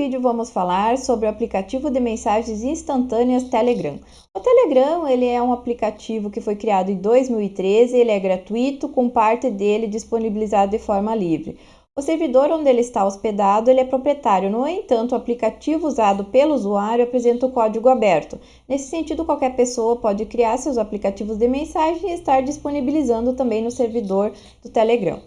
vídeo vamos falar sobre o aplicativo de mensagens instantâneas Telegram. O Telegram ele é um aplicativo que foi criado em 2013, ele é gratuito, com parte dele disponibilizado de forma livre. O servidor onde ele está hospedado ele é proprietário, no entanto, o aplicativo usado pelo usuário apresenta o código aberto. Nesse sentido, qualquer pessoa pode criar seus aplicativos de mensagem e estar disponibilizando também no servidor do Telegram.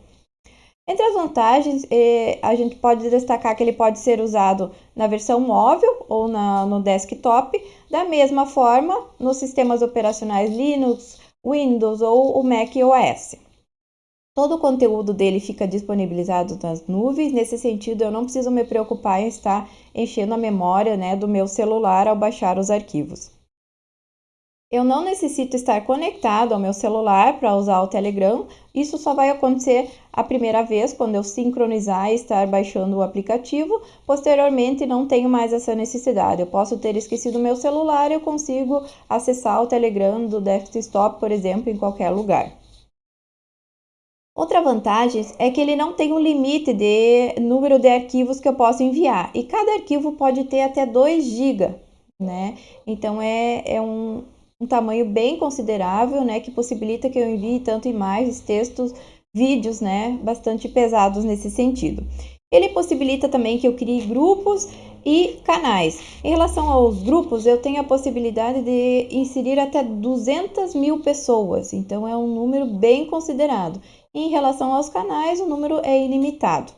Entre as vantagens, eh, a gente pode destacar que ele pode ser usado na versão móvel ou na, no desktop, da mesma forma nos sistemas operacionais Linux, Windows ou o Mac OS. Todo o conteúdo dele fica disponibilizado nas nuvens, nesse sentido eu não preciso me preocupar em estar enchendo a memória né, do meu celular ao baixar os arquivos. Eu não necessito estar conectado ao meu celular para usar o Telegram. Isso só vai acontecer a primeira vez quando eu sincronizar e estar baixando o aplicativo. Posteriormente, não tenho mais essa necessidade. Eu posso ter esquecido meu celular e eu consigo acessar o Telegram do desktop, por exemplo, em qualquer lugar. Outra vantagem é que ele não tem um limite de número de arquivos que eu posso enviar e cada arquivo pode ter até 2 GB, né? Então é, é um, um tamanho bem considerável, né, que possibilita que eu envie tanto imagens, textos, vídeos, né, bastante pesados nesse sentido. Ele possibilita também que eu crie grupos e canais. Em relação aos grupos, eu tenho a possibilidade de inserir até 200 mil pessoas, então é um número bem considerado. Em relação aos canais, o número é ilimitado.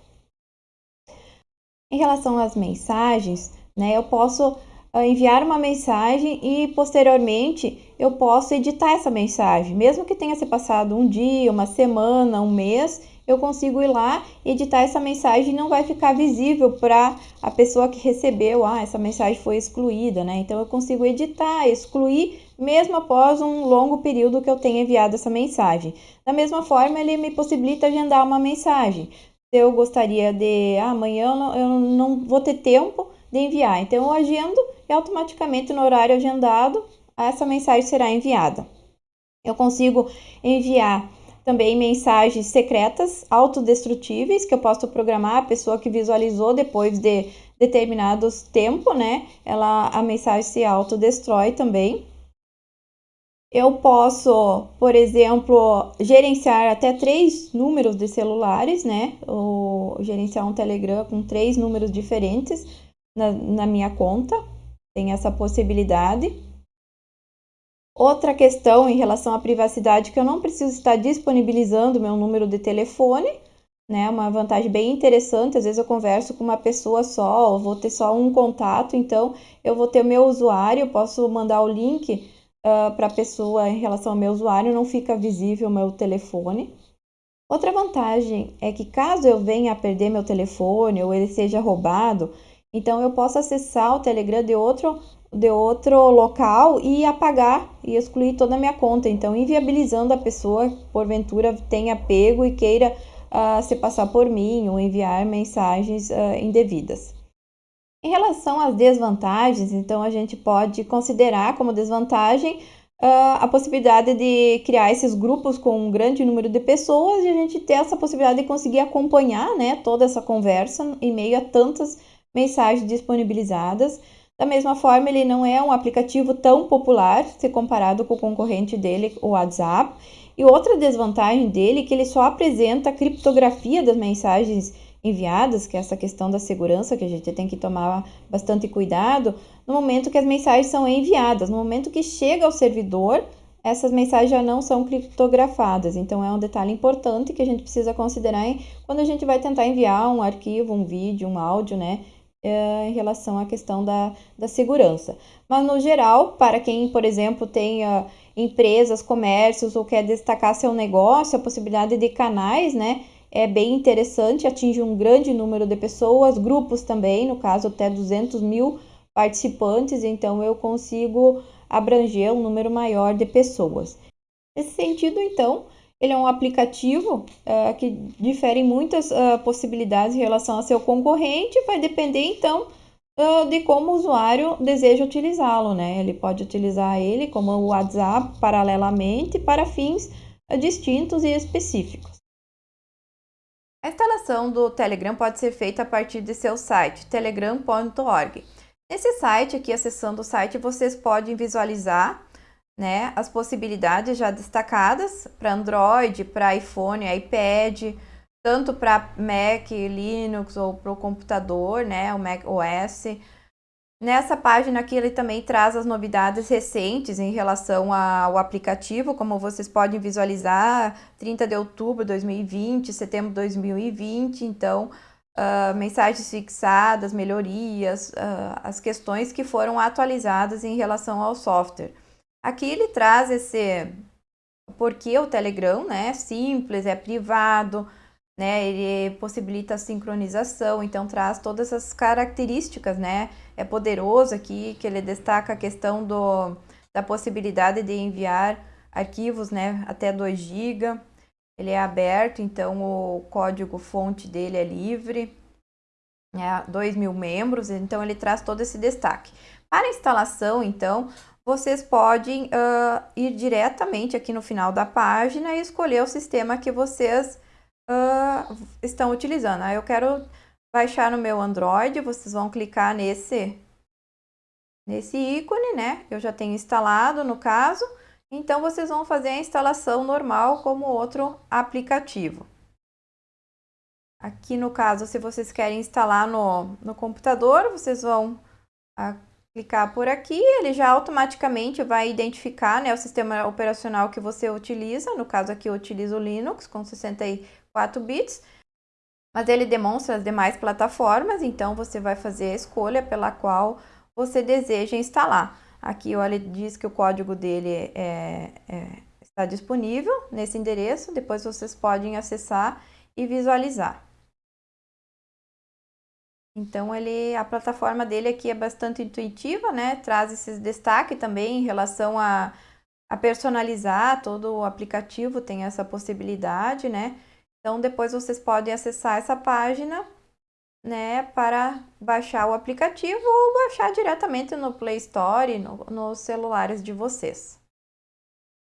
Em relação às mensagens, né, eu posso enviar uma mensagem e posteriormente eu posso editar essa mensagem. Mesmo que tenha se passado um dia, uma semana, um mês, eu consigo ir lá, editar essa mensagem e não vai ficar visível para a pessoa que recebeu, ah, essa mensagem foi excluída, né? Então eu consigo editar, excluir, mesmo após um longo período que eu tenha enviado essa mensagem. Da mesma forma, ele me possibilita agendar uma mensagem. Se eu gostaria de, ah, amanhã eu não, eu não vou ter tempo de enviar, então eu agendo e automaticamente no horário agendado essa mensagem será enviada. Eu consigo enviar também mensagens secretas, autodestrutíveis, que eu posso programar a pessoa que visualizou depois de determinados tempo, né? Ela, a mensagem se autodestrói também. Eu posso, por exemplo, gerenciar até três números de celulares, né? Ou gerenciar um Telegram com três números diferentes na, na minha conta tem essa possibilidade. Outra questão em relação à privacidade, que eu não preciso estar disponibilizando meu número de telefone, né? Uma vantagem bem interessante. Às vezes eu converso com uma pessoa só, ou vou ter só um contato, então eu vou ter o meu usuário, posso mandar o link uh, para a pessoa em relação ao meu usuário, não fica visível o meu telefone. Outra vantagem é que caso eu venha a perder meu telefone ou ele seja roubado, então eu posso acessar o Telegram de outro, de outro local e apagar e excluir toda a minha conta. Então, inviabilizando a pessoa que porventura tenha pego e queira uh, se passar por mim ou enviar mensagens uh, indevidas. Em relação às desvantagens, então a gente pode considerar como desvantagem uh, a possibilidade de criar esses grupos com um grande número de pessoas e a gente ter essa possibilidade de conseguir acompanhar né, toda essa conversa em meio a tantas mensagens disponibilizadas. Da mesma forma, ele não é um aplicativo tão popular se comparado com o concorrente dele, o WhatsApp. E outra desvantagem dele é que ele só apresenta a criptografia das mensagens enviadas, que é essa questão da segurança que a gente tem que tomar bastante cuidado no momento que as mensagens são enviadas. No momento que chega ao servidor, essas mensagens já não são criptografadas. Então, é um detalhe importante que a gente precisa considerar quando a gente vai tentar enviar um arquivo, um vídeo, um áudio, né? É, em relação à questão da, da segurança. Mas, no geral, para quem, por exemplo, uh, empresas, comércios ou quer destacar seu negócio, a possibilidade de canais, né? É bem interessante, atinge um grande número de pessoas, grupos também, no caso até 200 mil participantes, então eu consigo abranger um número maior de pessoas. Nesse sentido, então, ele é um aplicativo uh, que difere em muitas uh, possibilidades em relação ao seu concorrente, vai depender então uh, de como o usuário deseja utilizá-lo, né? Ele pode utilizar ele como o WhatsApp paralelamente para fins distintos e específicos. A instalação do Telegram pode ser feita a partir de seu site, telegram.org. Nesse site aqui, acessando o site, vocês podem visualizar né, as possibilidades já destacadas para Android, para iPhone, iPad, tanto para Mac, Linux ou para o computador, né, o Mac OS. Nessa página aqui ele também traz as novidades recentes em relação ao aplicativo, como vocês podem visualizar, 30 de outubro de 2020, setembro de 2020, então uh, mensagens fixadas, melhorias, uh, as questões que foram atualizadas em relação ao software. Aqui ele traz esse porque o Telegram né, é simples, é privado, né, ele possibilita a sincronização, então traz todas as características, né, é poderoso aqui, que ele destaca a questão do, da possibilidade de enviar arquivos, né, até 2 GB, ele é aberto, então o código fonte dele é livre, é 2 mil membros, então ele traz todo esse destaque. Para instalação, então, vocês podem uh, ir diretamente aqui no final da página e escolher o sistema que vocês uh, estão utilizando. Aí eu quero baixar no meu Android, vocês vão clicar nesse, nesse ícone, né? Eu já tenho instalado no caso. Então, vocês vão fazer a instalação normal como outro aplicativo. Aqui no caso, se vocês querem instalar no, no computador, vocês vão a, clicar por aqui, ele já automaticamente vai identificar né, o sistema operacional que você utiliza. No caso aqui eu utilizo o Linux com 64 bits, mas ele demonstra as demais plataformas, então você vai fazer a escolha pela qual você deseja instalar. Aqui olha, diz que o código dele é, é, está disponível nesse endereço, depois vocês podem acessar e visualizar. Então, ele, a plataforma dele aqui é bastante intuitiva, né? Traz esses destaques também em relação a, a personalizar todo o aplicativo, tem essa possibilidade, né? Então, depois vocês podem acessar essa página, né, para baixar o aplicativo ou baixar diretamente no Play Store, no, nos celulares de vocês.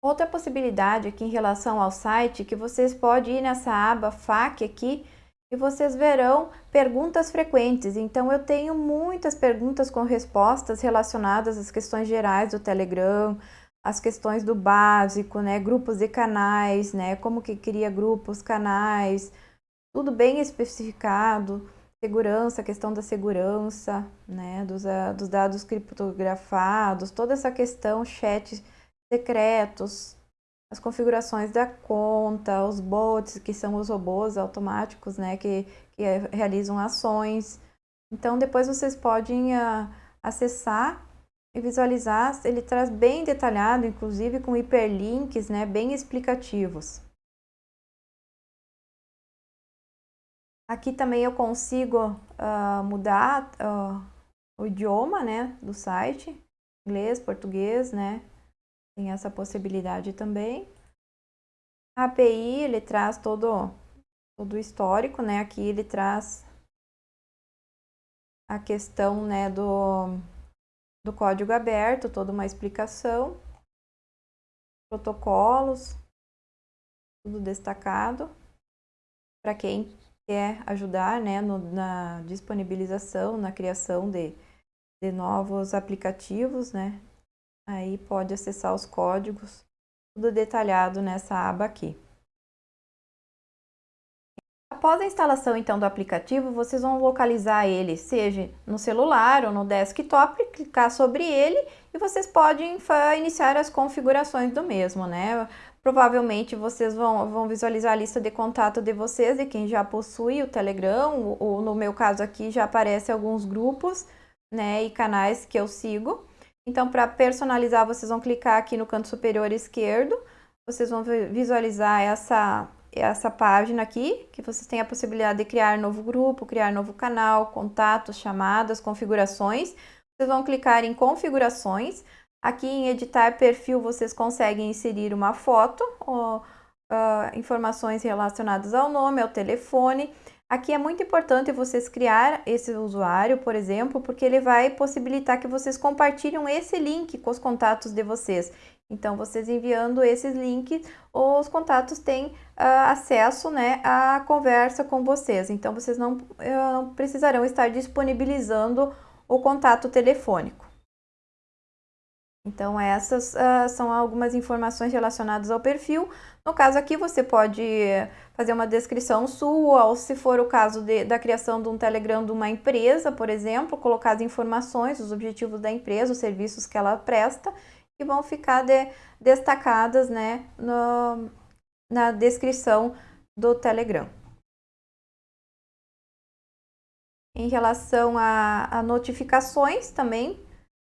Outra possibilidade aqui em relação ao site, que vocês podem ir nessa aba FAQ aqui, e vocês verão perguntas frequentes. Então, eu tenho muitas perguntas com respostas relacionadas às questões gerais do Telegram, as questões do básico, né, grupos e canais, né, como que cria grupos, canais, tudo bem especificado, segurança, questão da segurança, né, dos, uh, dos dados criptografados, toda essa questão, chat secretos, as configurações da conta, os bots, que são os robôs automáticos, né, que, que realizam ações. Então, depois vocês podem uh, acessar e visualizar, ele traz bem detalhado, inclusive com hiperlinks, né, bem explicativos. Aqui também eu consigo uh, mudar uh, o idioma, né, do site, inglês, português, né, tem essa possibilidade também. A API, ele traz todo, todo o histórico, né? Aqui ele traz a questão, né, do, do código aberto, toda uma explicação, protocolos, tudo destacado, para quem quer ajudar, né, no, na disponibilização, na criação de, de novos aplicativos, né, Aí pode acessar os códigos, tudo detalhado nessa aba aqui. Após a instalação então do aplicativo, vocês vão localizar ele, seja no celular ou no desktop, clicar sobre ele e vocês podem iniciar as configurações do mesmo, né? Provavelmente vocês vão, vão visualizar a lista de contato de vocês, de quem já possui o Telegram, ou no meu caso aqui já aparecem alguns grupos, né, e canais que eu sigo. Então, para personalizar, vocês vão clicar aqui no canto superior esquerdo, vocês vão visualizar essa, essa página aqui, que vocês têm a possibilidade de criar novo grupo, criar novo canal, contatos, chamadas, configurações. Vocês vão clicar em configurações. Aqui em editar perfil, vocês conseguem inserir uma foto, ou, uh, informações relacionadas ao nome, ao telefone. Aqui é muito importante vocês criar esse usuário, por exemplo, porque ele vai possibilitar que vocês compartilhem esse link com os contatos de vocês. Então, vocês enviando esses links, os contatos têm uh, acesso né, à conversa com vocês. Então, vocês não uh, precisarão estar disponibilizando o contato telefônico. Então, essas uh, são algumas informações relacionadas ao perfil. No caso aqui, você pode fazer uma descrição sua, ou se for o caso de, da criação de um Telegram de uma empresa, por exemplo, colocar as informações, os objetivos da empresa, os serviços que ela presta, que vão ficar de, destacadas né, no, na descrição do Telegram. Em relação a, a notificações também,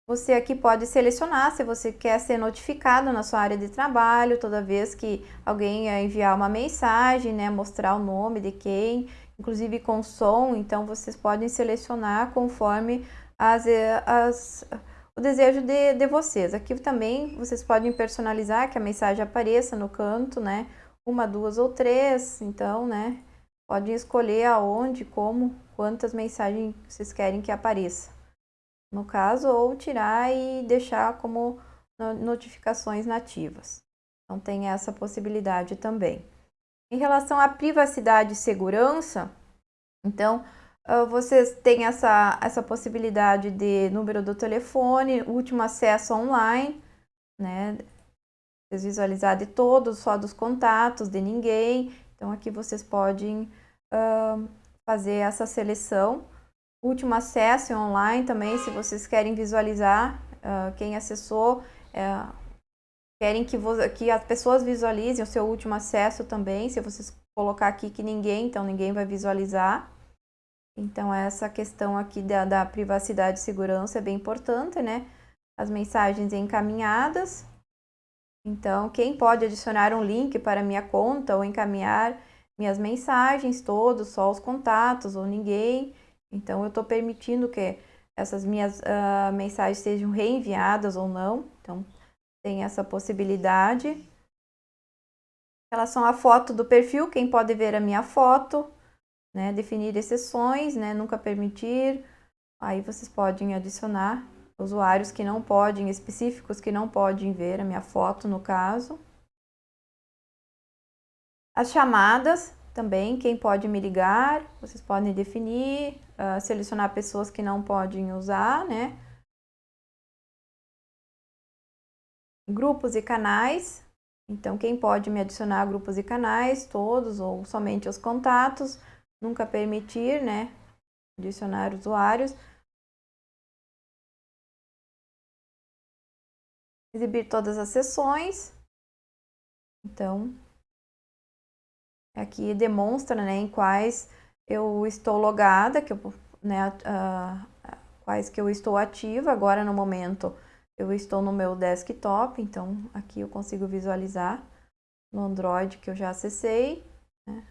você aqui pode selecionar se você quer ser notificado na sua área de trabalho toda vez que alguém enviar uma mensagem, né, mostrar o nome de quem, inclusive com som, então vocês podem selecionar conforme as, as, o desejo de, de vocês. Aqui também vocês podem personalizar que a mensagem apareça no canto, né, uma, duas ou três, então, né, podem escolher aonde, como, quantas mensagens vocês querem que apareça no caso, ou tirar e deixar como notificações nativas. Então, tem essa possibilidade também. Em relação à privacidade e segurança, então, vocês têm essa, essa possibilidade de número do telefone, último acesso online, né? Vocês visualizar de todos, só dos contatos, de ninguém. Então, aqui vocês podem uh, fazer essa seleção último acesso online também, se vocês querem visualizar uh, quem acessou, uh, querem que, que as pessoas visualizem o seu último acesso também, se vocês colocar aqui que ninguém, então ninguém vai visualizar. Então essa questão aqui da, da privacidade e segurança é bem importante, né? As mensagens encaminhadas. Então, quem pode adicionar um link para minha conta ou encaminhar minhas mensagens, todos, só os contatos ou ninguém. Então, eu estou permitindo que essas minhas uh, mensagens sejam reenviadas ou não. Então, tem essa possibilidade. Em relação à foto do perfil, quem pode ver a minha foto, né? Definir exceções, né? Nunca permitir. Aí vocês podem adicionar usuários que não podem, específicos que não podem ver a minha foto, no caso. As chamadas, também, quem pode me ligar, vocês podem definir, uh, selecionar pessoas que não podem usar, né? Grupos e canais, então quem pode me adicionar a grupos e canais, todos ou somente os contatos, nunca permitir, né? Adicionar usuários. Exibir todas as sessões. Então, Aqui demonstra né, em quais eu estou logada, que eu, né, uh, quais que eu estou ativa. Agora, no momento, eu estou no meu desktop, então aqui eu consigo visualizar no Android que eu já acessei. Né?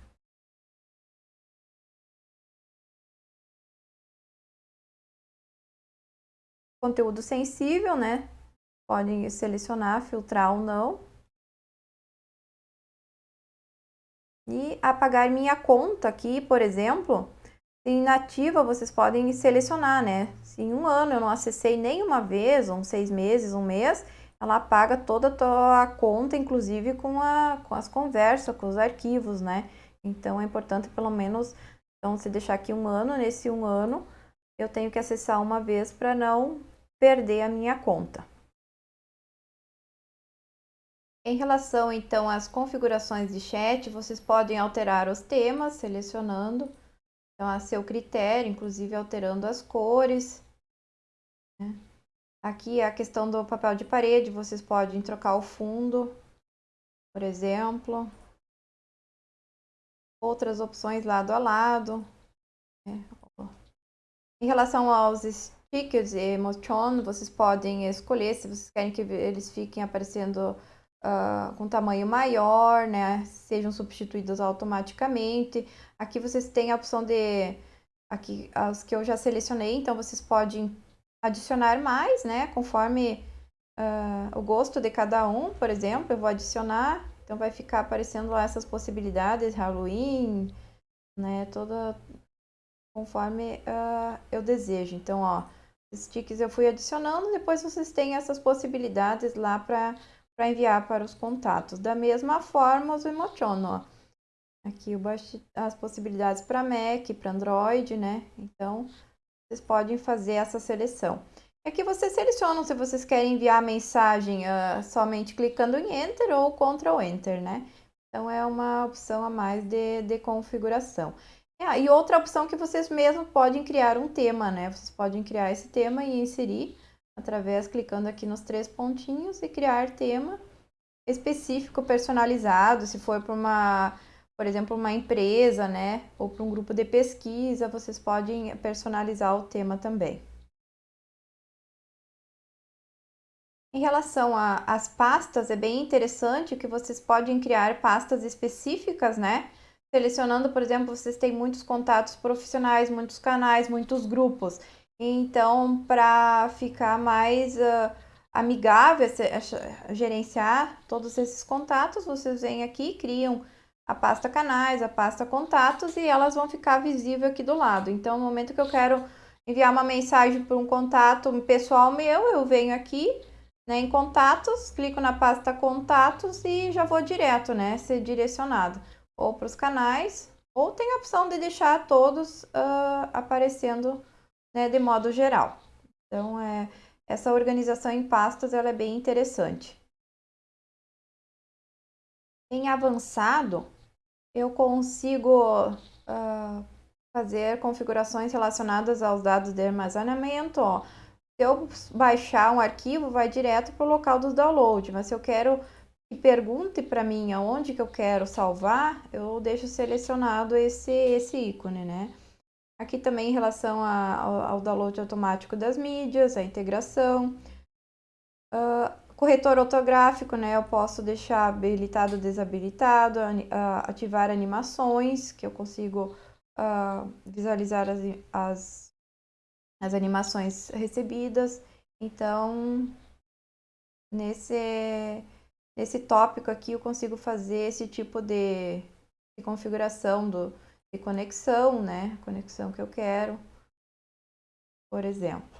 Conteúdo sensível, né? Podem selecionar, filtrar ou não. E apagar minha conta aqui, por exemplo, inativa vocês podem selecionar, né? Se em um ano eu não acessei nenhuma vez, ou seis meses, um mês, ela apaga toda a conta, inclusive com, a, com as conversas, com os arquivos, né? Então é importante pelo menos, então se deixar aqui um ano, nesse um ano eu tenho que acessar uma vez para não perder a minha conta. Em relação então às configurações de chat, vocês podem alterar os temas selecionando então, a seu critério, inclusive alterando as cores. Né? Aqui a questão do papel de parede, vocês podem trocar o fundo, por exemplo. Outras opções lado a lado. Né? Em relação aos stickers e emotion, vocês podem escolher se vocês querem que eles fiquem aparecendo uh, com tamanho maior, né? Sejam substituídos automaticamente. Aqui vocês têm a opção de aqui as que eu já selecionei, então vocês podem adicionar mais, né? Conforme uh, o gosto de cada um, por exemplo, eu vou adicionar, então vai ficar aparecendo lá essas possibilidades, Halloween, né? Toda conforme uh, eu desejo. Então, ó, os sticks eu fui adicionando, depois vocês têm essas possibilidades lá para para enviar para os contatos. Da mesma forma, os emociono, ó. Aqui as possibilidades para Mac, para Android, né? Então, vocês podem fazer essa seleção. Aqui vocês selecionam se vocês querem enviar a mensagem uh, somente clicando em Enter ou Ctrl Enter, né? Então, é uma opção a mais de, de configuração. Ah, e outra opção que vocês mesmos podem criar um tema, né? Vocês podem criar esse tema e inserir através, clicando aqui nos três pontinhos e criar tema específico, personalizado, se for para uma, por exemplo, uma empresa, né? Ou para um grupo de pesquisa, vocês podem personalizar o tema também. Em relação às pastas, é bem interessante que vocês podem criar pastas específicas, né? Selecionando, por exemplo, vocês têm muitos contatos profissionais, muitos canais, muitos grupos. Então, para ficar mais uh, amigável gerenciar todos esses contatos, vocês vêm aqui, criam a pasta canais, a pasta contatos e elas vão ficar visíveis aqui do lado. Então, no momento que eu quero enviar uma mensagem para um contato pessoal meu, eu venho aqui né, em contatos, clico na pasta contatos e já vou direto, né, ser direcionado ou para os canais, ou tem a opção de deixar todos uh, aparecendo né, de modo geral. Então, é, essa organização em pastas ela é bem interessante. Em avançado, eu consigo uh, fazer configurações relacionadas aos dados de armazenamento, ó, se eu baixar um arquivo, vai direto para o local do download, mas se eu quero que pergunte para mim aonde que eu quero salvar, eu deixo selecionado esse, esse ícone, né? Aqui também em relação a, ao, download automático das mídias, a integração. Uh, corretor ortográfico, né? Eu posso deixar habilitado ou desabilitado, uh, ativar animações, que eu consigo uh, visualizar as, as as animações recebidas. Então, nesse, nesse tópico aqui, eu consigo fazer esse tipo de, de configuração do, de conexão, né? Conexão que eu quero, por exemplo.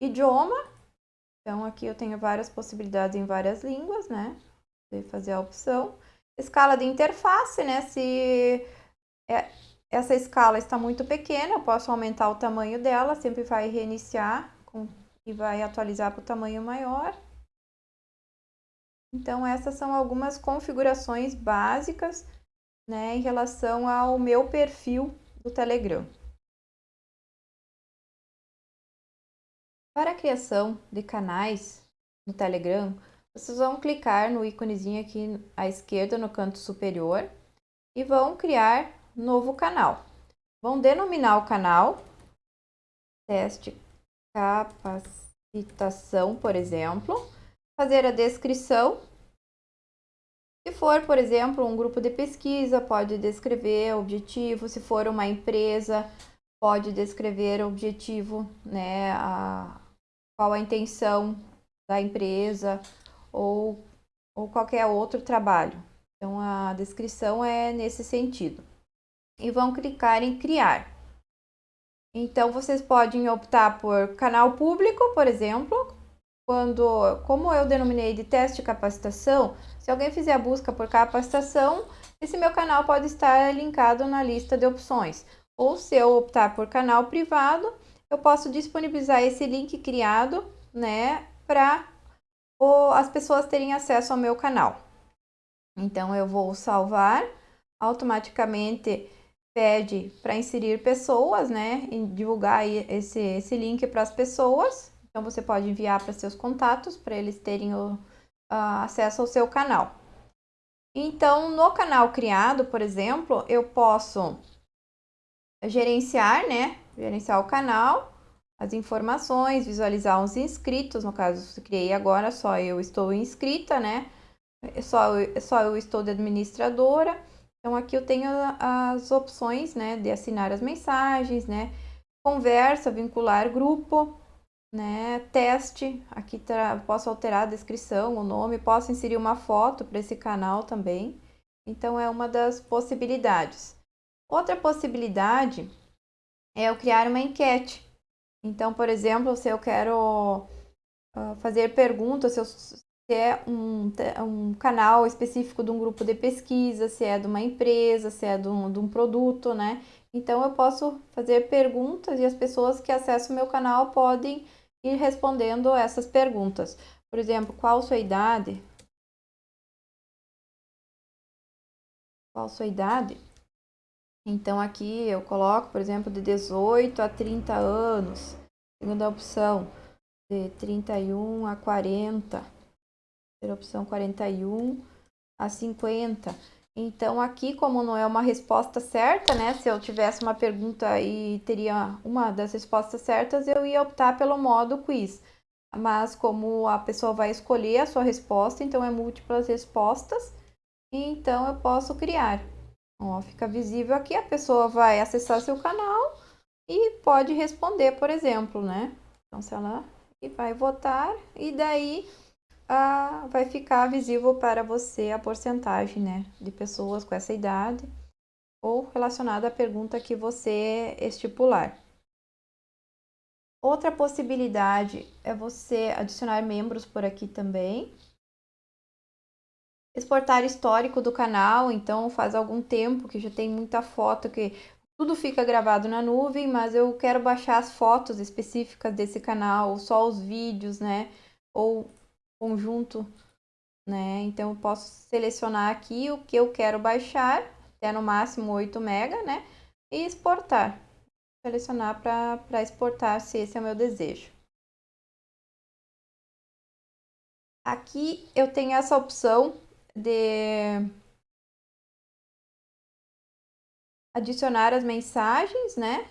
Idioma. Então, aqui eu tenho várias possibilidades em várias línguas, né? De fazer a opção. Escala de interface, né? Se é, essa escala está muito pequena, eu posso aumentar o tamanho dela, sempre vai reiniciar com, e vai atualizar para o tamanho maior. Então, essas são algumas configurações básicas né, em relação ao meu perfil do Telegram. Para a criação de canais no Telegram, vocês vão clicar no íconezinho aqui à esquerda no canto superior e vão criar novo canal. Vão denominar o canal teste capacitação, por exemplo, fazer a descrição. Se for, por exemplo, um grupo de pesquisa, pode descrever o objetivo. Se for uma empresa, pode descrever o objetivo, né, a, qual a intenção da empresa ou, ou qualquer outro trabalho. Então, a descrição é nesse sentido e vão clicar em criar. Então, vocês podem optar por canal público, por exemplo, quando, como eu denominei de teste de capacitação, se alguém fizer a busca por capacitação, esse meu canal pode estar linkado na lista de opções. Ou se eu optar por canal privado, eu posso disponibilizar esse link criado, né, para as pessoas terem acesso ao meu canal. Então, eu vou salvar, automaticamente pede para inserir pessoas, né? Divulgar esse, esse link para as pessoas. Então, você pode enviar para seus contatos, para eles terem o, uh, acesso ao seu canal. Então, no canal criado, por exemplo, eu posso gerenciar, né? Gerenciar o canal, as informações, visualizar os inscritos. No caso, se criei agora, só eu estou inscrita, né? Só, só eu estou de administradora então, aqui eu tenho as opções, né, de assinar as mensagens, né, conversa, vincular grupo, né, teste, aqui posso alterar a descrição, o nome, posso inserir uma foto para esse canal também. Então, é uma das possibilidades. Outra possibilidade é eu criar uma enquete. Então, por exemplo, se eu quero uh, fazer perguntas, se eu se é um, um canal específico de um grupo de pesquisa, se é de uma empresa, se é de um, de um produto, né? Então, eu posso fazer perguntas e as pessoas que acessam o meu canal podem ir respondendo essas perguntas. Por exemplo, qual sua idade? Qual sua idade? Então, aqui eu coloco, por exemplo, de 18 a 30 anos. Segunda opção, de 31 a 40. Terceira opção, 41 a 50. Então, aqui, como não é uma resposta certa, né? Se eu tivesse uma pergunta e teria uma das respostas certas, eu ia optar pelo modo quiz. Mas como a pessoa vai escolher a sua resposta, então é múltiplas respostas, então eu posso criar. Ó, fica visível aqui, a pessoa vai acessar seu canal e pode responder, por exemplo, né? Então, se ela vai votar e daí ah, vai ficar visível para você a porcentagem né, de pessoas com essa idade ou relacionada à pergunta que você estipular. Outra possibilidade é você adicionar membros por aqui também. Exportar histórico do canal, então faz algum tempo que já tem muita foto que tudo fica gravado na nuvem, mas eu quero baixar as fotos específicas desse canal, só os vídeos, né? Ou conjunto, né? Então, eu posso selecionar aqui o que eu quero baixar, até no máximo 8 MB, né? E exportar. Selecionar para exportar, se esse é o meu desejo. Aqui eu tenho essa opção de adicionar as mensagens, né?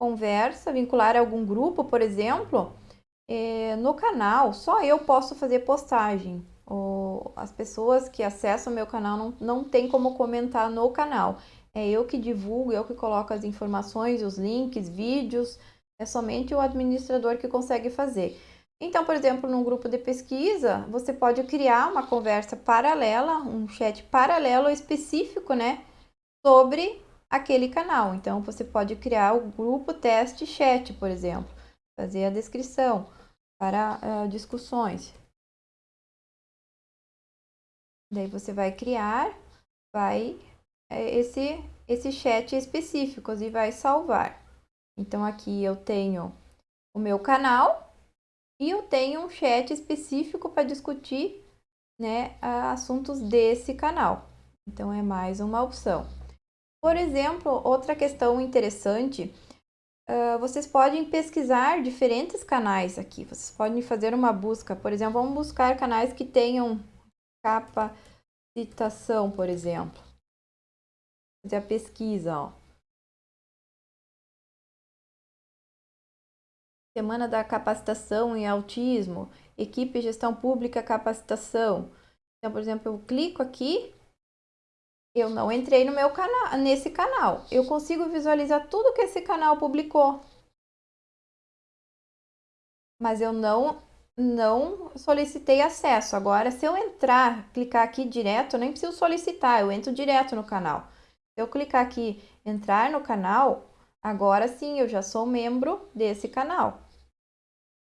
Conversa, vincular algum grupo, por exemplo é, no canal, só eu posso fazer postagem. O, as pessoas que acessam o meu canal não, não tem como comentar no canal. É eu que divulgo, eu que coloco as informações, os links, vídeos. É somente o administrador que consegue fazer. Então, por exemplo, num grupo de pesquisa, você pode criar uma conversa paralela, um chat paralelo específico, né, sobre aquele canal. Então, você pode criar o grupo teste chat, por exemplo, fazer a descrição para uh, discussões. Daí você vai criar, vai é, esse, esse chat específico e vai salvar. Então, aqui eu tenho o meu canal e eu tenho um chat específico para discutir né, assuntos desse canal. Então, é mais uma opção. Por exemplo, outra questão interessante ah, vocês podem pesquisar diferentes canais aqui. Vocês podem fazer uma busca. Por exemplo, vamos buscar canais que tenham capacitação, por exemplo. Fazer a pesquisa, ó. Semana da Capacitação em Autismo, Equipe Gestão Pública Capacitação. Então, por exemplo, eu clico aqui eu não entrei no meu canal, nesse canal. Eu consigo visualizar tudo que esse canal publicou. Mas eu não não solicitei acesso. Agora, se eu entrar, clicar aqui direto, eu nem preciso solicitar, eu entro direto no canal. Se eu clicar aqui, entrar no canal, agora sim, eu já sou membro desse canal.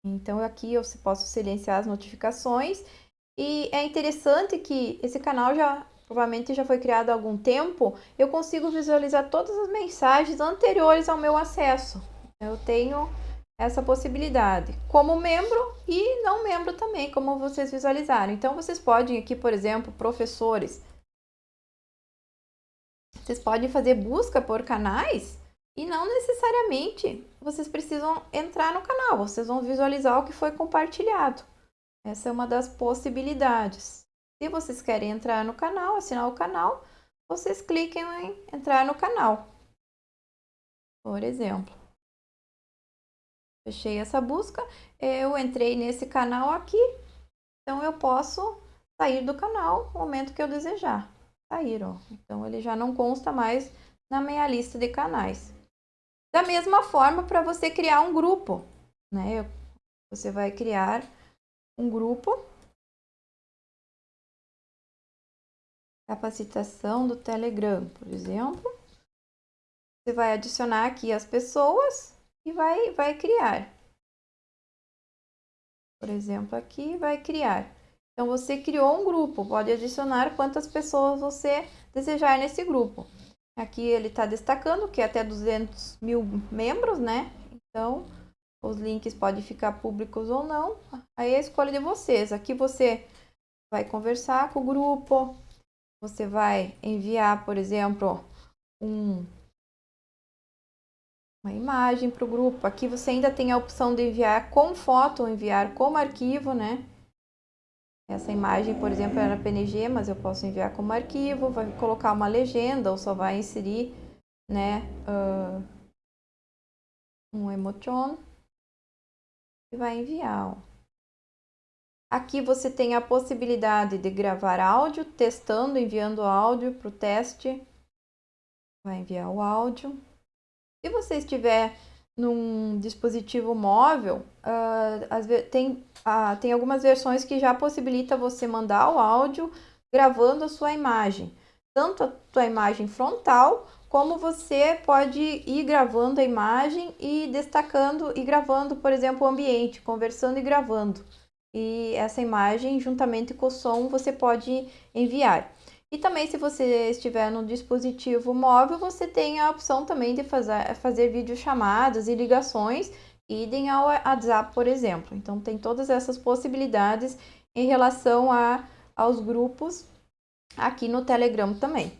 Então, aqui eu posso silenciar as notificações. E é interessante que esse canal já provavelmente já foi criado há algum tempo, eu consigo visualizar todas as mensagens anteriores ao meu acesso. Eu tenho essa possibilidade, como membro e não membro também, como vocês visualizaram. Então, vocês podem aqui, por exemplo, professores, vocês podem fazer busca por canais e não necessariamente vocês precisam entrar no canal, vocês vão visualizar o que foi compartilhado. Essa é uma das possibilidades. Se vocês querem entrar no canal, assinar o canal, vocês cliquem em entrar no canal. Por exemplo. Fechei essa busca, eu entrei nesse canal aqui, então eu posso sair do canal no momento que eu desejar. Sair, ó. Então ele já não consta mais na minha lista de canais. Da mesma forma, para você criar um grupo, né? Você vai criar um grupo capacitação do Telegram, por exemplo. Você vai adicionar aqui as pessoas e vai, vai criar. Por exemplo, aqui vai criar. Então, você criou um grupo, pode adicionar quantas pessoas você desejar nesse grupo. Aqui ele está destacando que é até 200 mil membros, né? Então, os links podem ficar públicos ou não. Aí é a escolha de vocês. Aqui você vai conversar com o grupo, você vai enviar, por exemplo, um, uma imagem para o grupo. Aqui você ainda tem a opção de enviar com foto ou enviar como arquivo, né? Essa imagem, por exemplo, era PNG, mas eu posso enviar como arquivo, vai colocar uma legenda ou só vai inserir, né, uh, um emoticon e vai enviar. Ó. Aqui você tem a possibilidade de gravar áudio, testando, enviando áudio para o teste. Vai enviar o áudio. Se você estiver num dispositivo móvel, uh, tem, uh, tem algumas versões que já possibilita você mandar o áudio gravando a sua imagem. Tanto a sua imagem frontal, como você pode ir gravando a imagem e destacando e gravando, por exemplo, o ambiente, conversando e gravando. E essa imagem, juntamente com o som, você pode enviar. E também, se você estiver no dispositivo móvel, você tem a opção também de fazer, fazer videochamadas e ligações, idem ao WhatsApp, por exemplo. Então, tem todas essas possibilidades em relação a, aos grupos aqui no Telegram também.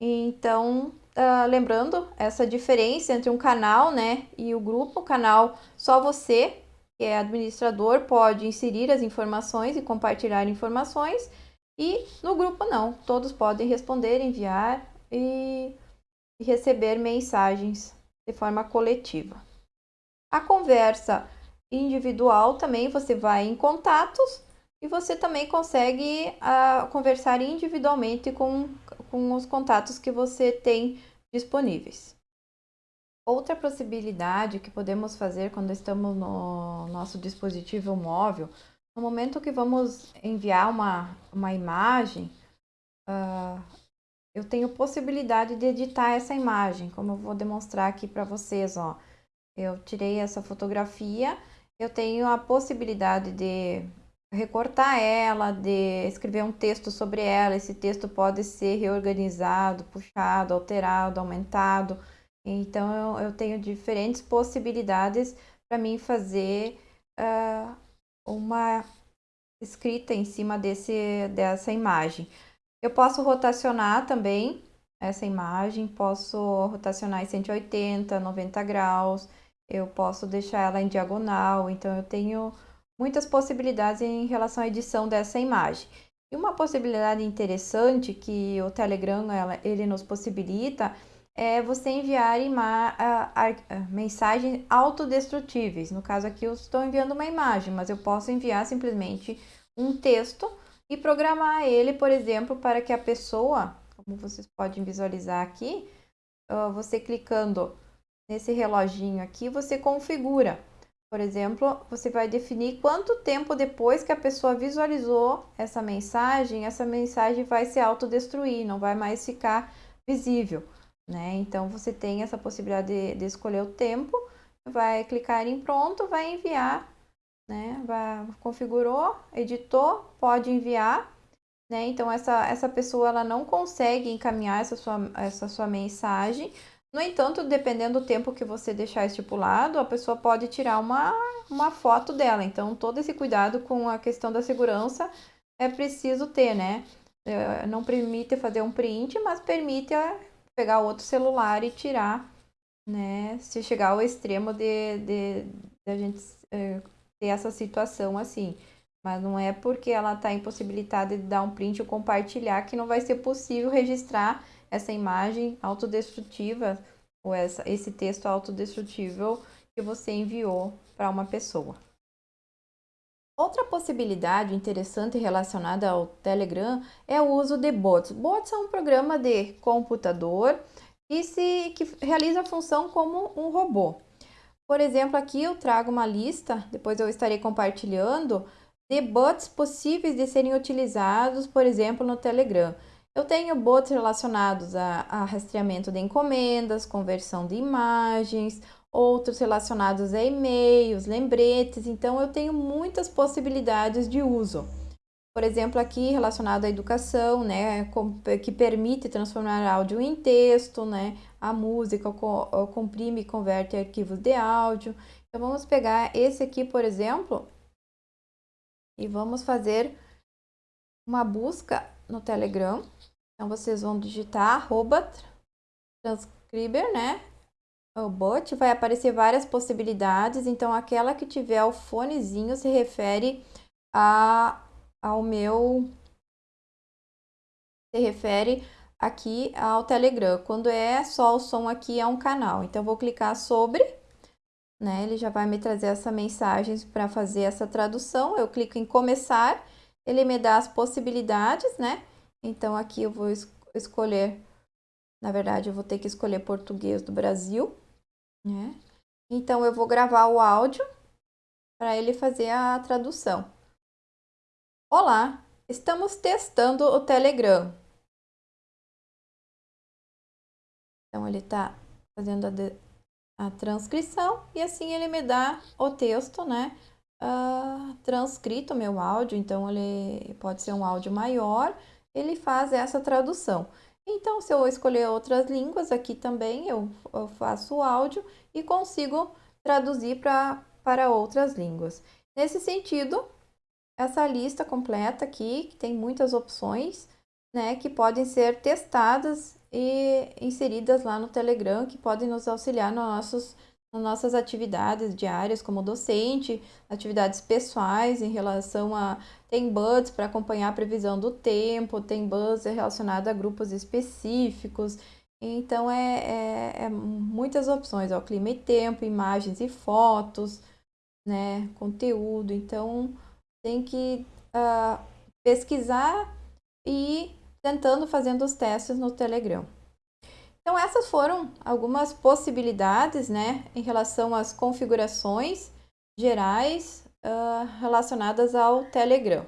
Então, uh, lembrando essa diferença entre um canal né, e o grupo, o canal só você, que é administrador, pode inserir as informações e compartilhar informações, e no grupo não, todos podem responder, enviar e, receber mensagens de forma coletiva. A conversa individual também você vai em contatos e você também consegue uh, conversar individualmente com, com os contatos que você tem disponíveis. Outra possibilidade que podemos fazer quando estamos no nosso dispositivo móvel no momento que vamos enviar uma, uma imagem, uh, eu tenho possibilidade de editar essa imagem, como eu vou demonstrar aqui para vocês, ó. Eu tirei essa fotografia, eu tenho a possibilidade de recortar ela, de escrever um texto sobre ela. Esse texto pode ser reorganizado, puxado, alterado, aumentado. Então, eu, eu tenho diferentes possibilidades para mim fazer uh, uma escrita em cima desse, dessa imagem. Eu posso rotacionar também essa imagem, posso rotacionar em 180, 90 graus, eu posso deixar ela em diagonal, então eu tenho muitas possibilidades em relação à edição dessa imagem. E uma possibilidade interessante que o Telegram ela, ele nos possibilita é você enviar ima mensagens autodestrutíveis. No caso aqui eu estou enviando uma imagem, mas eu posso enviar simplesmente um texto e programar ele, por exemplo, para que a pessoa, como vocês podem visualizar aqui, você clicando nesse reloginho aqui, você configura. Por exemplo, você vai definir quanto tempo depois que a pessoa visualizou essa mensagem, essa mensagem vai se autodestruir, não vai mais ficar visível né? Então, você tem essa possibilidade de, de escolher o tempo, vai clicar em pronto, vai enviar, né? Vai, configurou, editou, pode enviar, né? Então, essa, essa pessoa, ela não consegue encaminhar essa sua, essa sua mensagem, no entanto, dependendo do tempo que você deixar estipulado, a pessoa pode tirar uma, uma foto dela. Então, todo esse cuidado com a questão da segurança é preciso ter, né? É, não permite fazer um print, mas permite pegar outro celular e tirar, né? Se chegar ao extremo de, de, de a gente é, ter essa situação assim. Mas não é porque ela está impossibilitada de dar um print ou compartilhar que não vai ser possível registrar essa imagem autodestrutiva ou essa, esse texto autodestrutível que você enviou para uma pessoa. Outra possibilidade interessante relacionada ao Telegram é o uso de bots. Bots é um programa de computador que, se, que realiza a função como um robô. Por exemplo, aqui eu trago uma lista, depois eu estarei compartilhando, de bots possíveis de serem utilizados, por exemplo, no Telegram. Eu tenho bots relacionados a, a rastreamento de encomendas, conversão de imagens, outros relacionados a e-mails, lembretes, então eu tenho muitas possibilidades de uso. por exemplo, aqui relacionado à educação, né, que permite transformar áudio em texto, né, a música comprime e converte arquivos de áudio. Então, vamos pegar esse aqui, por exemplo, e vamos fazer uma busca no Telegram. Então, vocês vão digitar arroba transcriber, né, o bot, vai aparecer várias possibilidades. Então, aquela que tiver o fonezinho se refere a ao meu se refere aqui ao Telegram. Quando é só o som aqui é um canal. Então vou clicar sobre, né? Ele já vai me trazer essa mensagem para fazer essa tradução. Eu clico em começar, ele me dá as possibilidades, né? Então aqui eu vou es escolher, na verdade eu vou ter que escolher português do Brasil, né? Então eu vou gravar o áudio para ele fazer a tradução. Olá, estamos testando o Telegram. Então, ele está fazendo a, a, transcrição e assim ele me dá o texto, né? Uh, transcrito meu áudio, então ele pode ser um áudio maior, ele faz essa tradução. Então, se eu escolher outras línguas aqui também, eu, eu faço o áudio e consigo traduzir pra, para outras línguas. Nesse sentido, essa lista completa aqui, que tem muitas opções, né, que podem ser testadas e inseridas lá no Telegram, que podem nos auxiliar nos nossos, nas nossas atividades diárias como docente, atividades pessoais em relação a... Tem buds para acompanhar a previsão do tempo, tem buds relacionado a grupos específicos, então é, é, é muitas opções, ó, clima e tempo, imagens e fotos, né, conteúdo, então tem que uh, pesquisar e tentando fazendo os testes no Telegram. Então essas foram algumas possibilidades, né, em relação às configurações gerais uh, relacionadas ao Telegram.